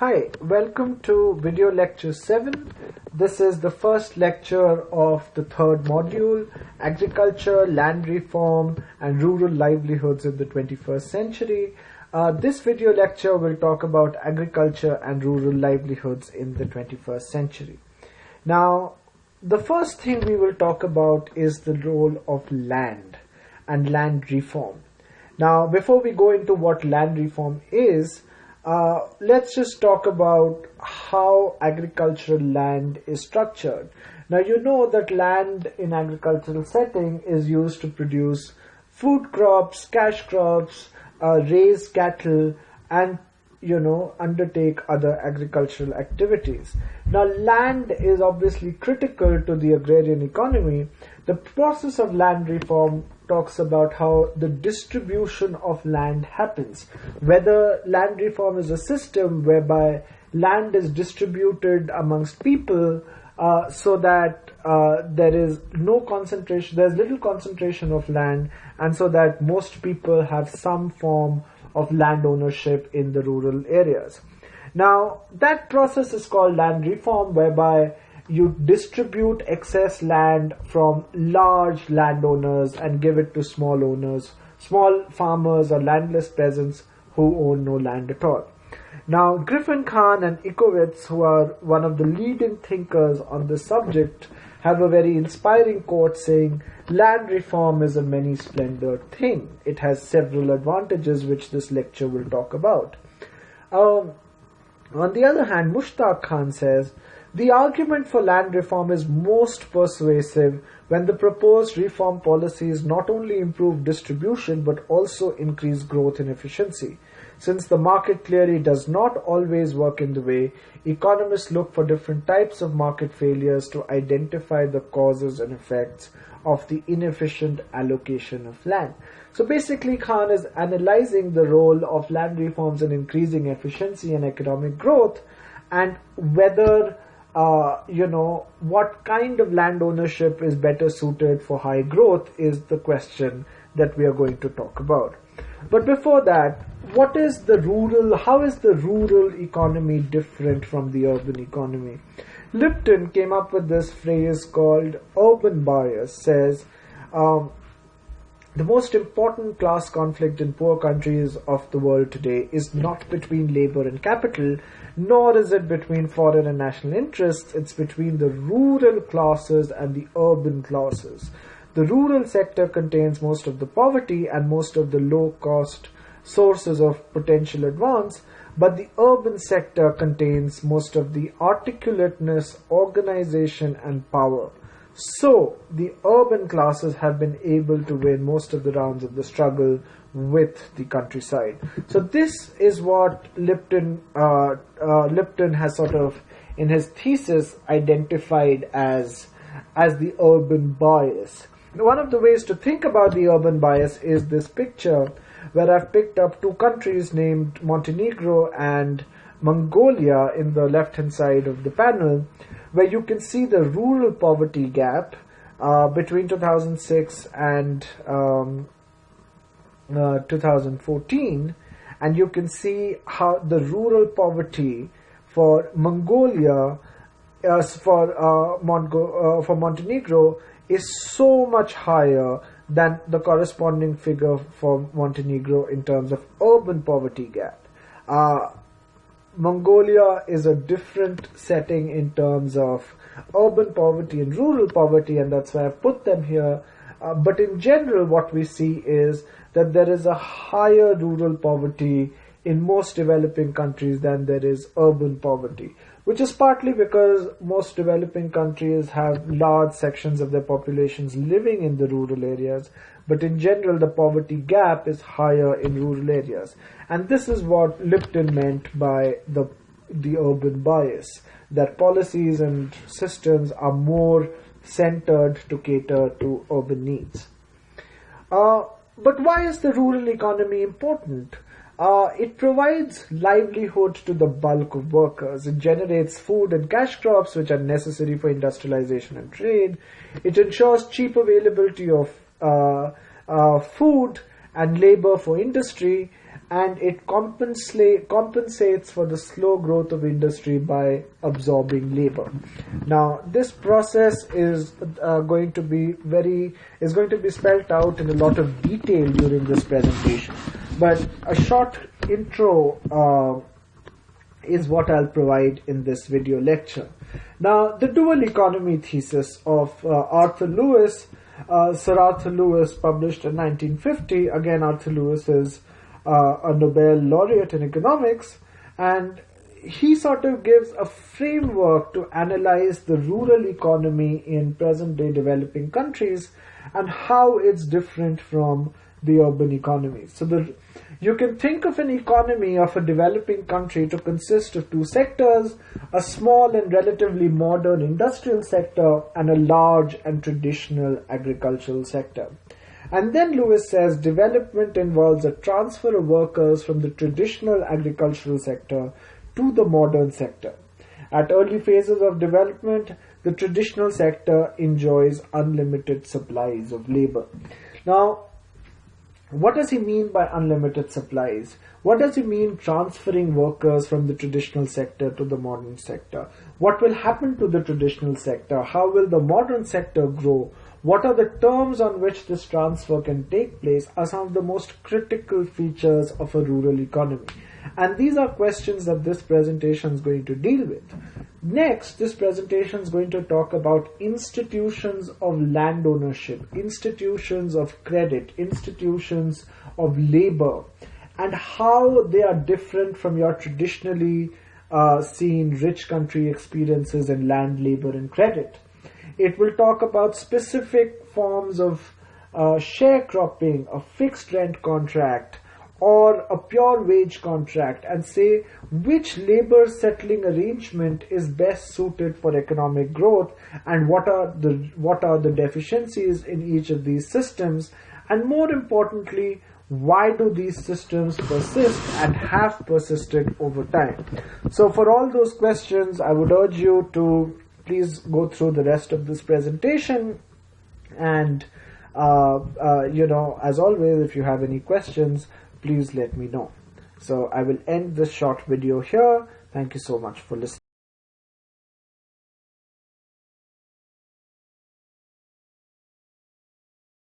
Hi, welcome to video lecture 7. This is the first lecture of the third module, Agriculture, Land Reform and Rural Livelihoods in the 21st Century. Uh, this video lecture will talk about agriculture and rural livelihoods in the 21st century. Now, the first thing we will talk about is the role of land and land reform. Now, before we go into what land reform is, uh, let's just talk about how agricultural land is structured. Now you know that land in agricultural setting is used to produce food crops, cash crops, uh, raise cattle, and you know undertake other agricultural activities. Now land is obviously critical to the agrarian economy. The process of land reform talks about how the distribution of land happens. Whether land reform is a system whereby land is distributed amongst people uh, so that uh, there is no concentration, there's little concentration of land, and so that most people have some form of land ownership in the rural areas. Now, that process is called land reform, whereby you distribute excess land from large landowners and give it to small owners, small farmers or landless peasants who own no land at all. Now, Griffin Khan and Ickowitz, who are one of the leading thinkers on this subject, have a very inspiring quote saying, Land reform is a many splendored thing. It has several advantages, which this lecture will talk about. Um, on the other hand, Mushtaq Khan says, the argument for land reform is most persuasive when the proposed reform policies not only improve distribution but also increase growth and efficiency. Since the market clearly does not always work in the way, economists look for different types of market failures to identify the causes and effects of the inefficient allocation of land. So basically, Khan is analyzing the role of land reforms in increasing efficiency and economic growth and whether uh, you know, what kind of land ownership is better suited for high growth is the question that we are going to talk about. But before that, what is the rural, how is the rural economy different from the urban economy? Lipton came up with this phrase called urban bias, says, um, the most important class conflict in poor countries of the world today is not between labor and capital, nor is it between foreign and national interests, it's between the rural classes and the urban classes. The rural sector contains most of the poverty and most of the low cost sources of potential advance, but the urban sector contains most of the articulateness, organization, and power. So, the urban classes have been able to win most of the rounds of the struggle with the countryside. So, this is what Lipton, uh, uh, Lipton has sort of, in his thesis, identified as, as the urban bias. One of the ways to think about the urban bias is this picture where I've picked up two countries named Montenegro and Mongolia in the left hand side of the panel where you can see the rural poverty gap uh, between 2006 and um, uh, 2014 and you can see how the rural poverty for Mongolia uh, for uh, Mongo- uh, for Montenegro is so much higher than the corresponding figure for Montenegro in terms of urban poverty gap. Mongolia is a different setting in terms of urban poverty and rural poverty, and that's why I've put them here. Uh, but in general, what we see is that there is a higher rural poverty in most developing countries than there is urban poverty, which is partly because most developing countries have large sections of their populations living in the rural areas, but in general the poverty gap is higher in rural areas. And this is what Lipton meant by the, the urban bias, that policies and systems are more centered to cater to urban needs. Uh, but why is the rural economy important? Uh, it provides livelihood to the bulk of workers. It generates food and cash crops which are necessary for industrialization and trade. It ensures cheap availability of uh, uh, food and labor for industry and it compensates for the slow growth of industry by absorbing labor. Now, this process is uh, going to be very is going to be spelled out in a lot of detail during this presentation. But a short intro uh, is what I'll provide in this video lecture. Now, the dual economy thesis of uh, Arthur Lewis, uh, Sir Arthur Lewis, published in 1950. Again, Arthur Lewis is uh, a Nobel laureate in economics, and he sort of gives a framework to analyze the rural economy in present day developing countries and how it's different from the urban economy. So the you can think of an economy of a developing country to consist of two sectors, a small and relatively modern industrial sector and a large and traditional agricultural sector. And then Lewis says development involves a transfer of workers from the traditional agricultural sector to the modern sector. At early phases of development, the traditional sector enjoys unlimited supplies of labor. Now, what does he mean by unlimited supplies? What does he mean transferring workers from the traditional sector to the modern sector? What will happen to the traditional sector? How will the modern sector grow? What are the terms on which this transfer can take place are some of the most critical features of a rural economy. And these are questions that this presentation is going to deal with. Next, this presentation is going to talk about institutions of land ownership, institutions of credit, institutions of labor, and how they are different from your traditionally uh, seen rich country experiences in land, labor, and credit. It will talk about specific forms of uh, sharecropping, a fixed rent contract, or a pure wage contract and say which labor settling arrangement is best suited for economic growth and what are the what are the deficiencies in each of these systems. And more importantly why do these systems persist and have persisted over time? So for all those questions i would urge you to please go through the rest of this presentation. And uh, uh, you know as always if you have any questions please let me know. So i will end this short video here. Thank you so much for listening